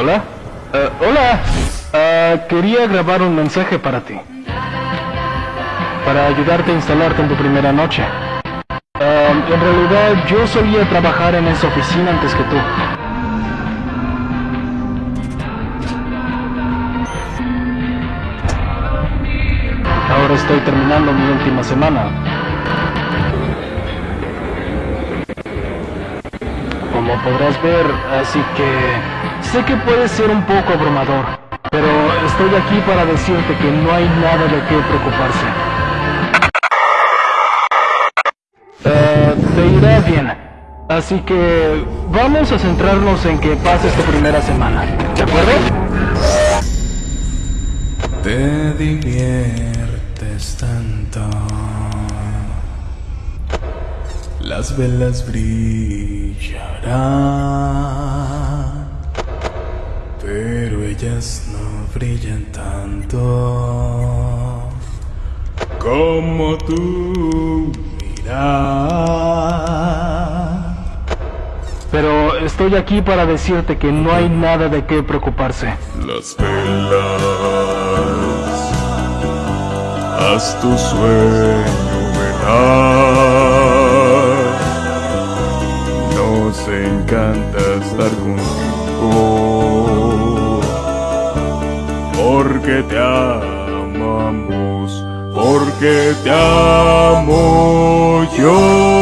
Hola. Eh, hola. Ah, quería grabar un mensaje para ti. Para ayudarte a instalarte en tu primera noche. Ah, en realidad yo solía trabajar en esa oficina antes que tú. Ahora estoy terminando mi última semana. Como podrás ver, así que sé que puede ser un poco abrumador, pero estoy aquí para decirte que no hay nada de qué preocuparse. Eh, te irá bien. Así que vamos a centrarnos en que pases tu primera semana. ¿De acuerdo? Te diviertes tanto. Las velas brillarán, brillan tanto como tú miras. Pero estoy aquí para decirte que no hay nada de qué preocuparse. Las velas, haz tu sueño velar. Nos encanta estar contigo, porque te amamos, porque te amo yo.